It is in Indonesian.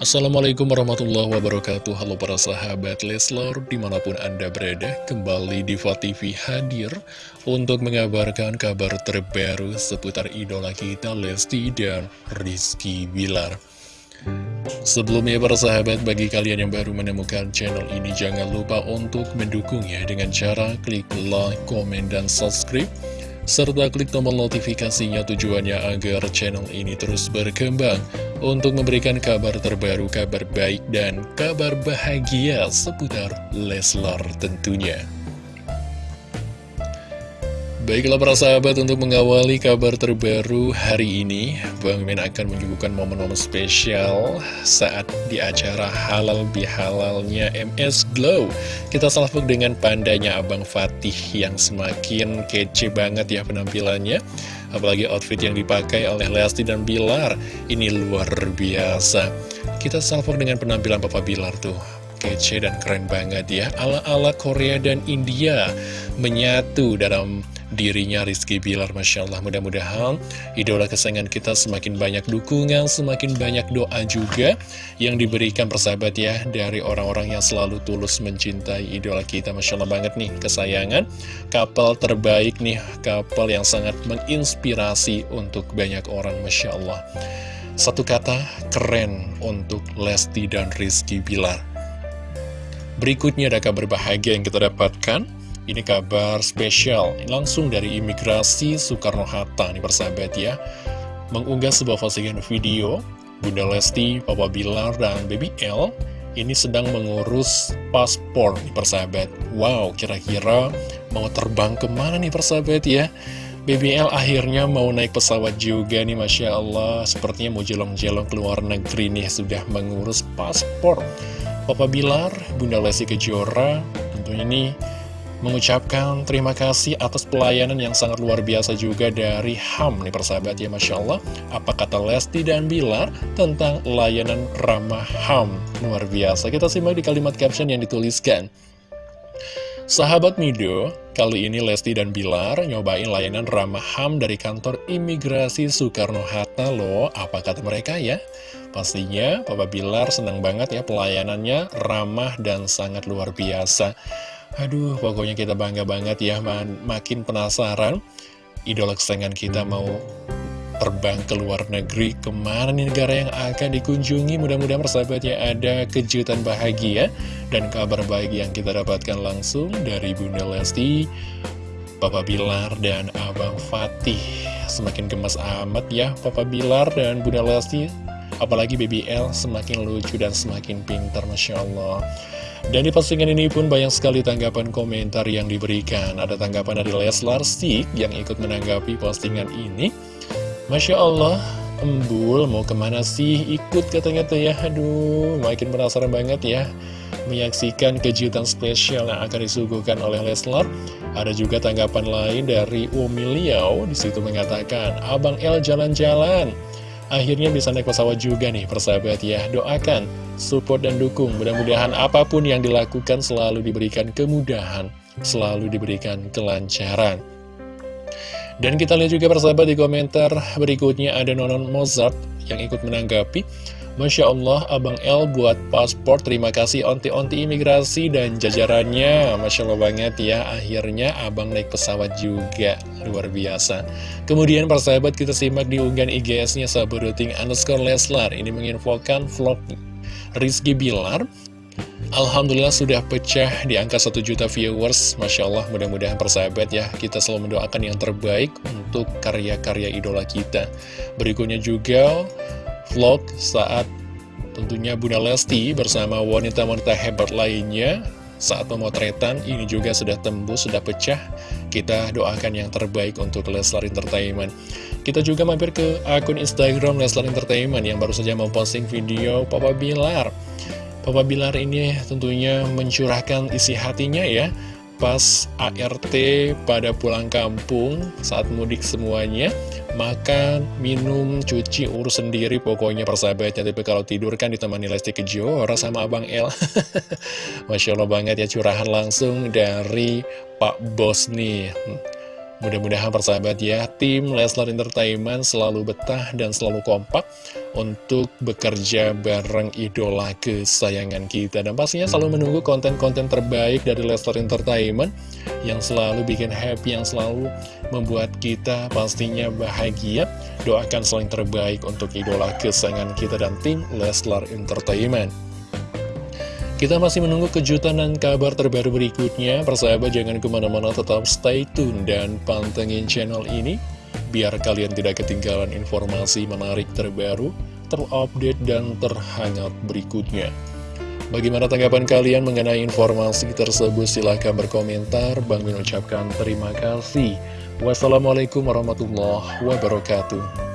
Assalamualaikum warahmatullahi wabarakatuh. Halo para sahabat Leslar Di mana pun anda berada Kembali di TV hadir Untuk mengabarkan kabar terbaru Seputar idola kita Lesti dan Rizky Bilar. Sebelumnya para sahabat Bagi kalian yang baru menemukan channel ini Jangan lupa untuk mendukungnya Dengan cara klik like, komen, dan subscribe serta klik tombol notifikasinya tujuannya agar channel ini terus berkembang untuk memberikan kabar terbaru, kabar baik, dan kabar bahagia seputar Leslar tentunya. Baiklah para sahabat untuk mengawali kabar terbaru hari ini Bang Min akan menyuguhkan momen-momen spesial saat di acara halal bihalalnya MS Glow. Kita salvok dengan pandanya Abang Fatih yang semakin kece banget ya penampilannya. Apalagi outfit yang dipakai oleh Lesti dan Bilar Ini luar biasa. Kita salvok dengan penampilan Papa Bilar tuh. Kece dan keren banget ya Ala-ala Korea dan India Menyatu dalam dirinya Rizky Bilar Masya Allah. Mudah-mudahan idola kesayangan kita semakin banyak dukungan semakin banyak doa juga yang diberikan persahabat ya dari orang-orang yang selalu tulus mencintai idola kita. Masya Allah banget nih kesayangan. Kapal terbaik nih kapal yang sangat menginspirasi untuk banyak orang Masya Allah. Satu kata keren untuk Lesti dan Rizky Bilar. Berikutnya ada kabar bahagia yang kita dapatkan ini kabar spesial, langsung dari imigrasi Soekarno-Hatta nih persahabat ya. Mengunggah sebuah postingan video Bunda Lesti, Papa Bilar, dan Baby L Ini sedang mengurus paspor nih persahabat. Wow, kira-kira mau terbang ke mana nih persahabat ya? BBL akhirnya mau naik pesawat juga nih Masya Allah. Sepertinya mau jelong-jelong keluar negeri nih Sudah mengurus paspor. Papa Bilar, Bunda Lesti Kejora Tentunya ini mengucapkan terima kasih atas pelayanan yang sangat luar biasa juga dari HAM nih persahabat ya Masya Allah apa kata Lesti dan Bilar tentang layanan ramah HAM luar biasa kita simak di kalimat caption yang dituliskan Sahabat Mido, kali ini Lesti dan Bilar nyobain layanan ramah HAM dari kantor imigrasi Soekarno-Hatta loh. Apa kata mereka ya? Pastinya Papa Bilar senang banget ya pelayanannya ramah dan sangat luar biasa. Aduh, pokoknya kita bangga banget ya, makin penasaran. Idola kesayangan kita mau terbang ke luar negeri, ke mana nih negara yang akan dikunjungi. Mudah-mudahan persahabatnya ada kejutan bahagia dan kabar baik yang kita dapatkan langsung dari Bunda Lesti, Papa Bilar, dan Abang Fatih. Semakin gemas amat ya Papa Bilar dan Bunda Lesti, apalagi BBL semakin lucu dan semakin pintar, Masya Allah. Dan di postingan ini pun banyak sekali tanggapan komentar yang diberikan. Ada tanggapan dari Leslar Sik yang ikut menanggapi postingan ini. Masya Allah, embul mau ke mana sih ikut katanya tuh ya. Aduh, makin penasaran banget ya. Menyaksikan kejutan spesial yang akan disuguhkan oleh Leslar. Ada juga tanggapan lain dari Umi Liao. Di situ mengatakan, Abang L jalan-jalan. Akhirnya bisa naik pesawat juga nih persahabat ya. Doakan, support dan dukung. Mudah-mudahan apa pun yang dilakukan selalu diberikan kemudahan Selalu diberikan kelancaran. Dan kita lihat juga persahabat di komentar berikutnya ada Nonon Mozart yang ikut menanggapi Masya Allah, Abang L buat paspor, terima kasih onti-onti imigrasi dan jajarannya. Masya Allah banget ya, akhirnya Abang naik pesawat juga, luar biasa. Kemudian persahabat kita simak di unggahan IGS-nya sahabat underscore Leslar. Ini menginfokan vlog Rizky Bilar. Alhamdulillah sudah pecah di angka 1 juta viewers Masya Allah mudah-mudahan persahabat ya Kita selalu mendoakan yang terbaik untuk karya-karya idola kita Berikutnya juga vlog saat tentunya Bunda Lesti bersama wanita-wanita hebat lainnya. Saat pemotretan ini juga sudah tembus, sudah pecah. Kita doakan yang terbaik untuk Leslar Entertainment. Kita juga mampir ke akun Instagram Leslar Entertainment yang baru saja memposting video Papa Bilar. Papa Bilar ini tentunya mencurahkan isi hatinya ya pas ART pada pulang kampung saat mudik semuanya makan, minum, cuci, urus sendiri pokoknya persahabatnya. Tapi kalau tidur kan ditemani Lesti Kejora sama Abang El. Masya Allah banget ya curahan langsung dari Pak Bos nih Mudah-mudahan persahabat ya, tim Leslar Entertainment selalu betah dan selalu kompak untuk bekerja bareng idola kesayangan kita. Dan pastinya selalu menunggu konten-konten terbaik dari Leslar Entertainment yang selalu bikin happy, yang selalu membuat kita pastinya bahagia. Doakan selain terbaik untuk idola kesayangan kita dan tim Leslar Entertainment. Kita masih menunggu kejutan dan kabar terbaru berikutnya. Persahabat jangan ke mana-mana tetap stay tune dan pantengin channel ini. Biar kalian tidak ketinggalan informasi menarik terbaru, terupdate, dan terhangat berikutnya. Bagaimana tanggapan kalian mengenai informasi tersebut? Silahkan berkomentar. Bang Min ucapkan terima kasih. Wassalamualaikum warahmatullahi wabarakatuh.